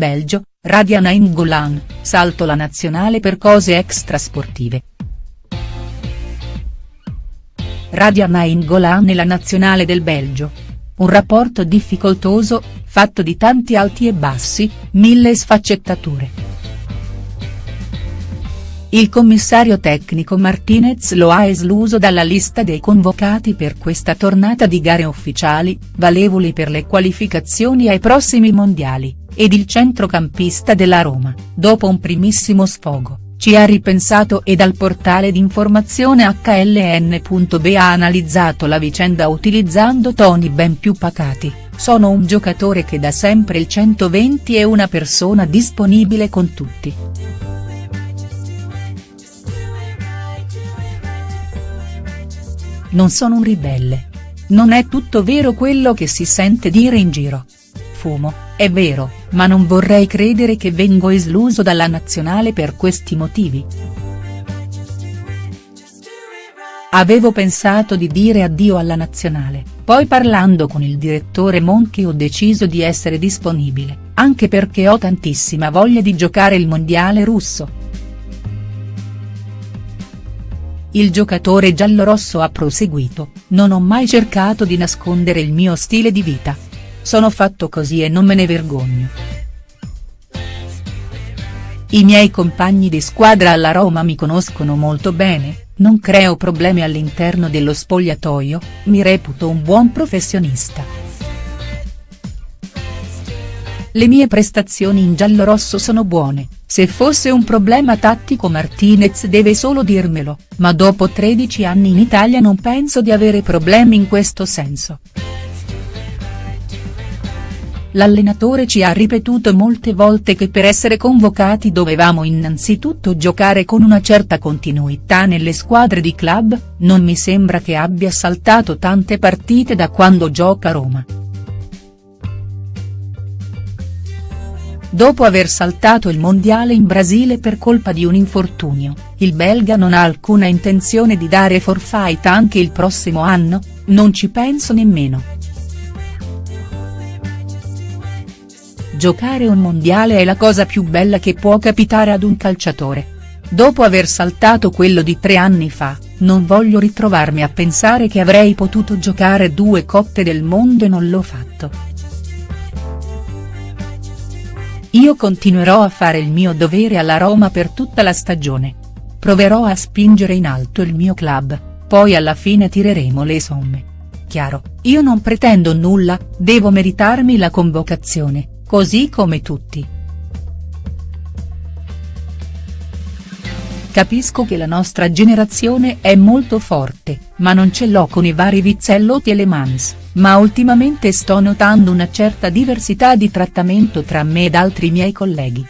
Belgio, Radia Nainggolan, salto la nazionale per cose extrasportive. Radia Nainggolan e la nazionale del Belgio. Un rapporto difficoltoso, fatto di tanti alti e bassi, mille sfaccettature. Il commissario tecnico Martinez lo ha escluso dalla lista dei convocati per questa tornata di gare ufficiali, valevoli per le qualificazioni ai prossimi mondiali, ed il centrocampista della Roma, dopo un primissimo sfogo, ci ha ripensato e dal portale d'informazione HLN.b ha analizzato la vicenda utilizzando toni ben più pacati, sono un giocatore che da sempre il 120 e una persona disponibile con tutti. Non sono un ribelle. Non è tutto vero quello che si sente dire in giro. Fumo, è vero, ma non vorrei credere che vengo escluso dalla nazionale per questi motivi. Avevo pensato di dire addio alla nazionale, poi parlando con il direttore Monchi ho deciso di essere disponibile, anche perché ho tantissima voglia di giocare il mondiale russo. Il giocatore giallorosso ha proseguito, non ho mai cercato di nascondere il mio stile di vita. Sono fatto così e non me ne vergogno. I miei compagni di squadra alla Roma mi conoscono molto bene, non creo problemi all'interno dello spogliatoio, mi reputo un buon professionista. Le mie prestazioni in giallorosso sono buone, se fosse un problema tattico Martinez deve solo dirmelo, ma dopo 13 anni in Italia non penso di avere problemi in questo senso. L'allenatore ci ha ripetuto molte volte che per essere convocati dovevamo innanzitutto giocare con una certa continuità nelle squadre di club, non mi sembra che abbia saltato tante partite da quando gioca a Roma. Dopo aver saltato il mondiale in Brasile per colpa di un infortunio, il belga non ha alcuna intenzione di dare forfait anche il prossimo anno, non ci penso nemmeno. Giocare un mondiale è la cosa più bella che può capitare ad un calciatore. Dopo aver saltato quello di tre anni fa, non voglio ritrovarmi a pensare che avrei potuto giocare due coppe del mondo e non l'ho fatto. Io continuerò a fare il mio dovere alla Roma per tutta la stagione. Proverò a spingere in alto il mio club, poi alla fine tireremo le somme. Chiaro, io non pretendo nulla, devo meritarmi la convocazione, così come tutti. Capisco che la nostra generazione è molto forte, ma non ce l'ho con i vari Vizzellotti e Le Mans ma ultimamente sto notando una certa diversità di trattamento tra me ed altri miei colleghi.